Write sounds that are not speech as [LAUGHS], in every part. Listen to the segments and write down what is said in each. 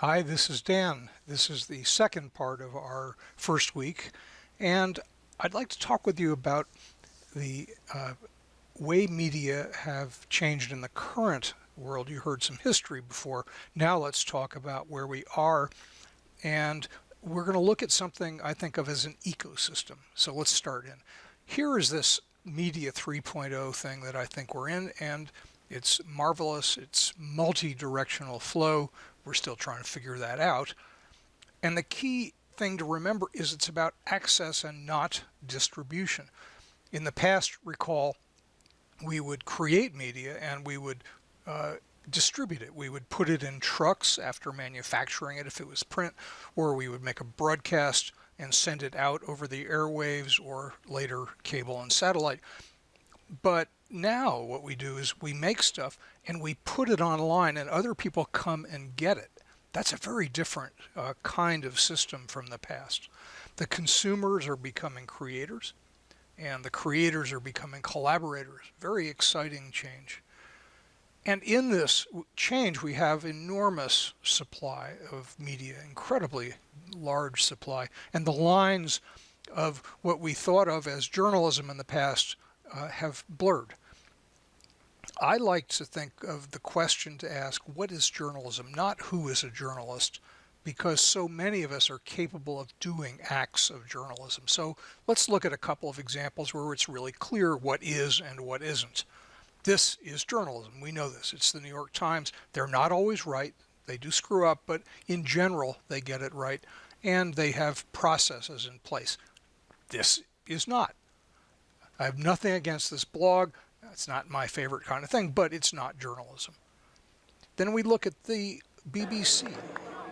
Hi, this is Dan. This is the second part of our first week, and I'd like to talk with you about the uh, way media have changed in the current world. You heard some history before. Now let's talk about where we are, and we're going to look at something I think of as an ecosystem. So let's start in. Here is this Media 3.0 thing that I think we're in, and it's marvelous. It's multi-directional flow. We're still trying to figure that out. And the key thing to remember is it's about access and not distribution. In the past, recall, we would create media and we would uh, distribute it. We would put it in trucks after manufacturing it if it was print, or we would make a broadcast and send it out over the airwaves or later cable and satellite. But now what we do is we make stuff and we put it online and other people come and get it. That's a very different uh, kind of system from the past. The consumers are becoming creators and the creators are becoming collaborators. Very exciting change. And in this change, we have enormous supply of media, incredibly large supply. And the lines of what we thought of as journalism in the past uh, have blurred. I like to think of the question to ask, what is journalism? Not who is a journalist, because so many of us are capable of doing acts of journalism. So let's look at a couple of examples where it's really clear what is and what isn't. This is journalism. We know this. It's the New York Times. They're not always right. They do screw up, but in general, they get it right. And they have processes in place. This is not. I have nothing against this blog. It's not my favorite kind of thing, but it's not journalism. Then we look at the BBC.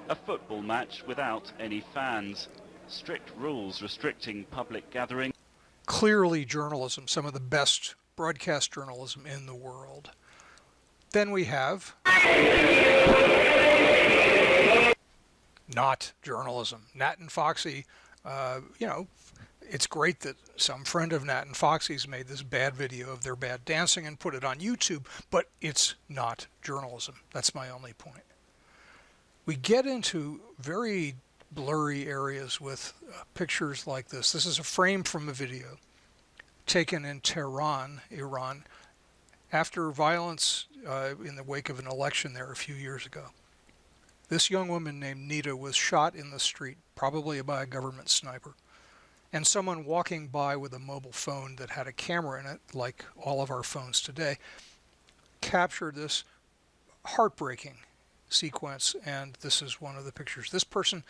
A football match without any fans. Strict rules restricting public gathering. Clearly journalism, some of the best broadcast journalism in the world. Then we have not journalism. Nat and Foxy, uh, you know, it's great that some friend of Nat and Foxy's made this bad video of their bad dancing and put it on YouTube, but it's not journalism. That's my only point. We get into very blurry areas with uh, pictures like this. This is a frame from a video taken in Tehran, Iran, after violence uh, in the wake of an election there a few years ago. This young woman named Neda was shot in the street, probably by a government sniper and someone walking by with a mobile phone that had a camera in it, like all of our phones today, captured this heartbreaking sequence. And this is one of the pictures. This person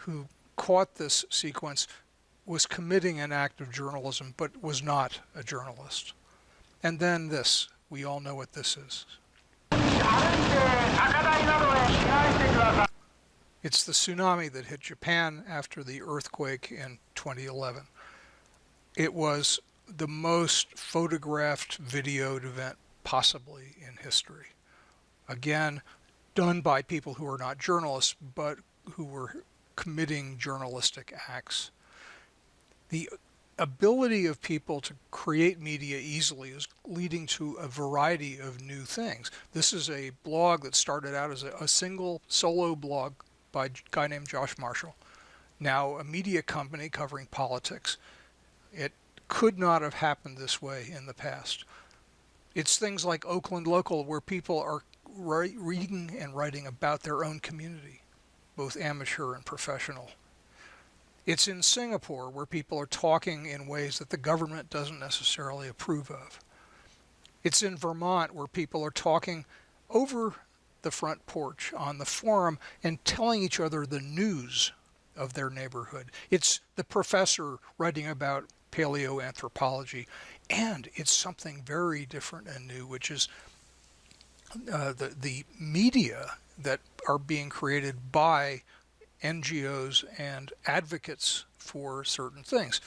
who caught this sequence was committing an act of journalism, but was not a journalist. And then this, we all know what this is. It's the tsunami that hit Japan after the earthquake in 2011. It was the most photographed videoed event possibly in history. Again, done by people who are not journalists, but who were committing journalistic acts. The ability of people to create media easily is leading to a variety of new things. This is a blog that started out as a, a single solo blog by a guy named Josh Marshall, now a media company covering politics. It could not have happened this way in the past. It's things like Oakland Local where people are reading and writing about their own community, both amateur and professional. It's in Singapore where people are talking in ways that the government doesn't necessarily approve of. It's in Vermont where people are talking over the front porch on the forum and telling each other the news of their neighborhood. It's the professor writing about paleoanthropology, and it's something very different and new, which is uh, the, the media that are being created by NGOs and advocates for certain things.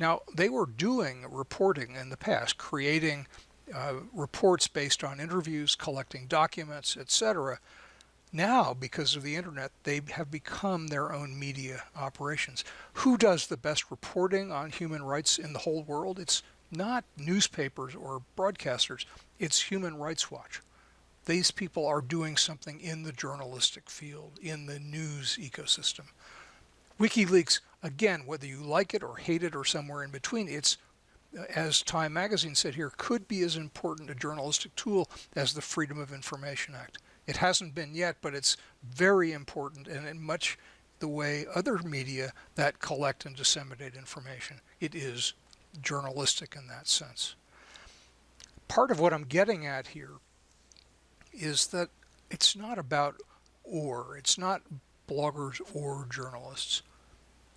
Now, they were doing reporting in the past, creating uh, reports based on interviews, collecting documents, etc. Now, because of the internet, they have become their own media operations. Who does the best reporting on human rights in the whole world? It's not newspapers or broadcasters, it's Human Rights Watch. these people are doing something in the journalistic field, in the news ecosystem. WikiLeaks, again, whether you like it or hate it or somewhere in between, it's as Time Magazine said here, could be as important a journalistic tool as the Freedom of Information Act. It hasn't been yet, but it's very important and in much the way other media that collect and disseminate information. It is journalistic in that sense. Part of what I'm getting at here is that it's not about or, it's not bloggers or journalists.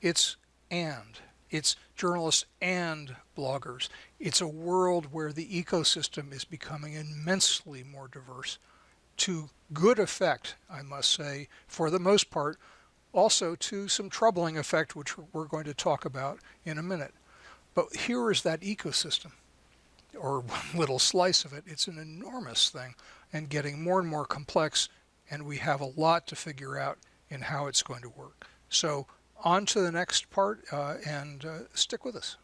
It's and. It's journalists and bloggers. It's a world where the ecosystem is becoming immensely more diverse to good effect, I must say, for the most part, also to some troubling effect, which we're going to talk about in a minute. But here is that ecosystem, or one [LAUGHS] little slice of it. It's an enormous thing and getting more and more complex, and we have a lot to figure out in how it's going to work. So on to the next part uh, and uh, stick with us.